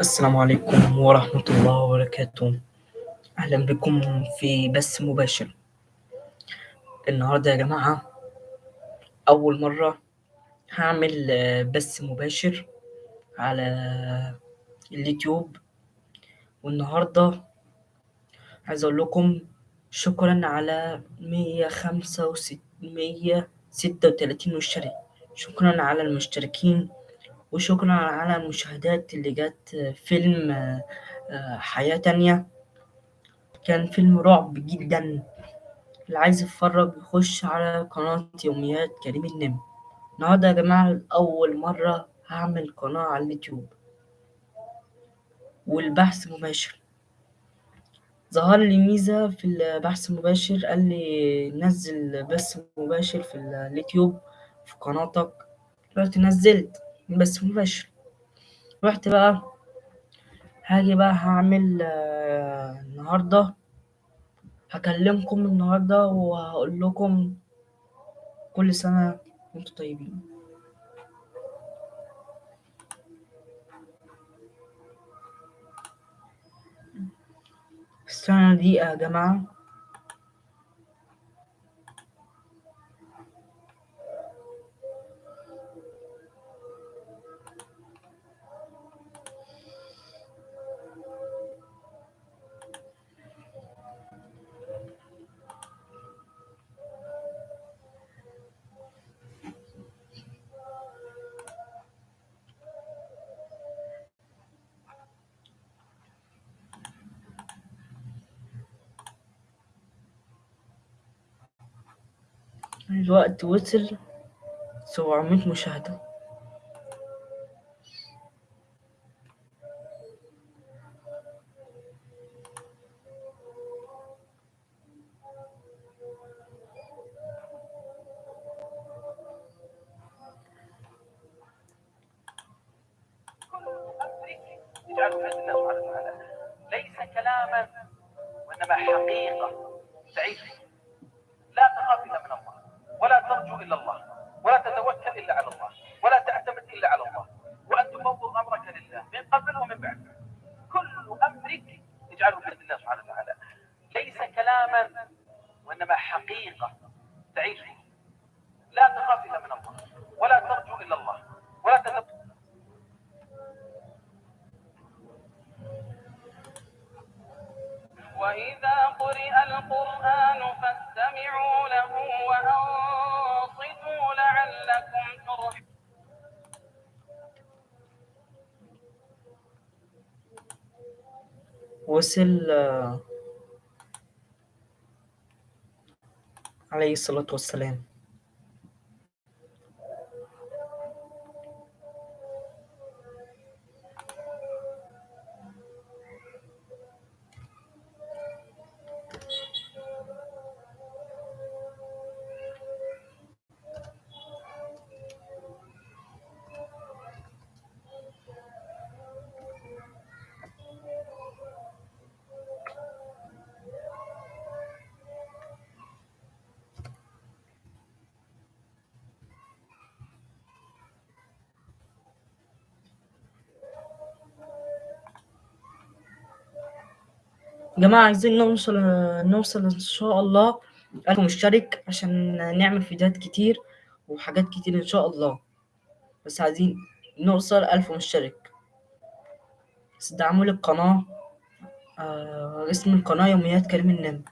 السلام عليكم ورحمة الله وبركاته. أهلا بكم في بث مباشر. النهاردة يا جماعة أول مرة هعمل آه، بث مباشر على اليوتيوب. والنهاردة عايز أقول لكم شكرا على مية خمسة مية ستة وتلاتين مشترك. شكرا على المشتركين. وشكرا على المشاهدات اللي جت فيلم آه، آه، حياة تانية. كان فيلم رعب جدا. اللي عايز يتفرج يخش على قناة يوميات كريم النمر. النهاردة يا جماعة أول مرة هعمل قناة على اليوتيوب. والبحث مباشر. ظهر لي ميزة في البحث المباشر قال لي نزل بث مباشر في اليوتيوب في قناتك. رحت نزلت. بث مباشر. رحت بقى هاجي بقى هعمل آه، النهاردة. هكلمكم النهاردة وهقول لكم كل سنة وأنتم طيبين. استنى دقيقة يا جماعة الوقت وصل سبعمية مشاهدة. ليس كلاما وإنما حقيقة. تعيش. لا تخاف من الله. ولا تتوكل إلا على الله. ولا تعتمد إلا على الله. وأن تفوض أمرك لله. من قبل ومن بعد. كل أمرك اجعله في الله سبحانه وتعالى. ليس كلاما وإنما حقيقة تعيش لا تخاف إلا من الله. ولا ترجو إلا الله. ولا تتوكل. وإذا قرئ القرآن فاستمعوا وصل آه، عليه الصلاة والسلام. جماعة عايزين نوصل نوصل إن شاء الله ألف مشترك عشان نعمل فيديوهات كتير وحاجات كتير إن شاء الله. بس عايزين نوصل ألف مشترك. بس دعموا لي القناة آه اسم القناة يوميات كريم النمر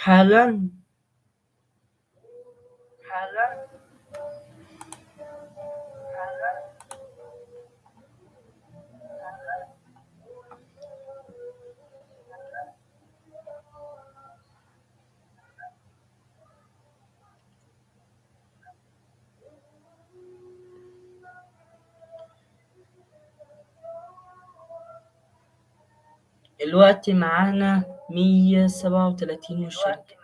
حالا؟ حالا؟ دلوقتي معانا 137 مشترك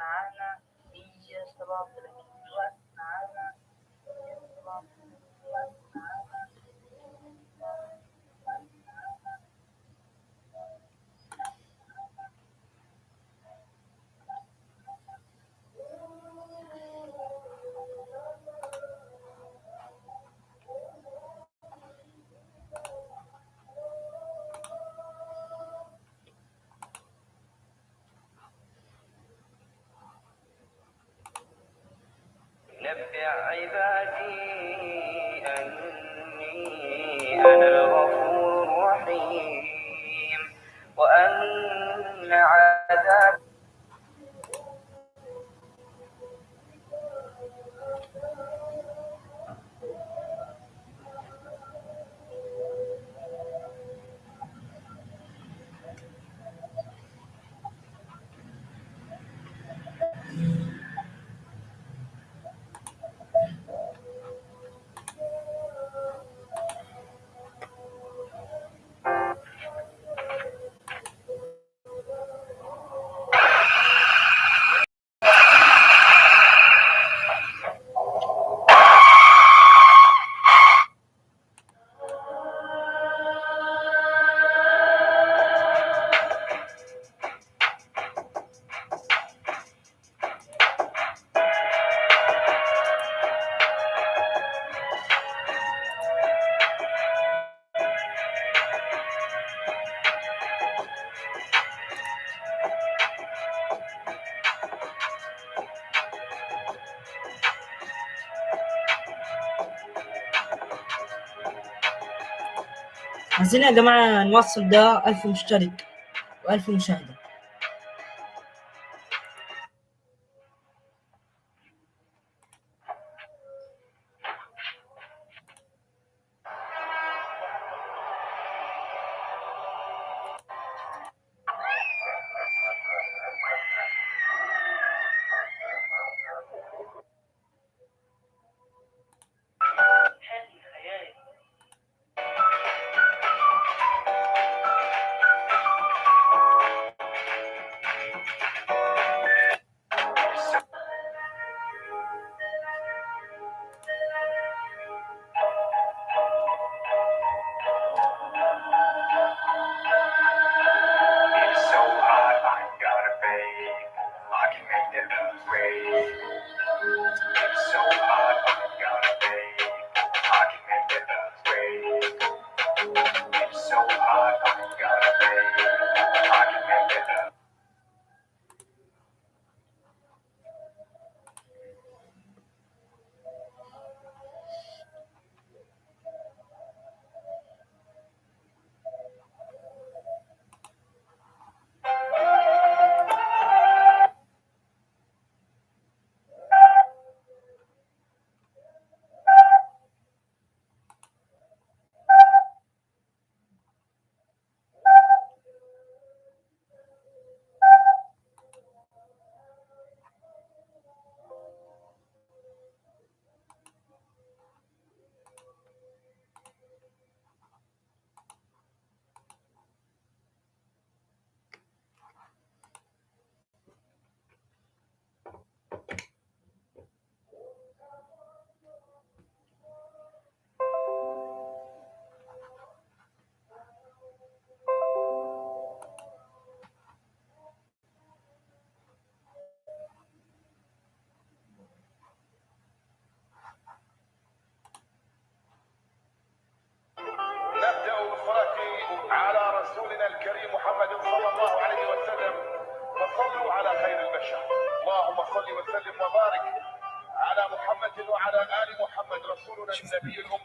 عذاب عايزين يا جماعة نوصل ده 1000 مشترك و1000 مشاهدة. You.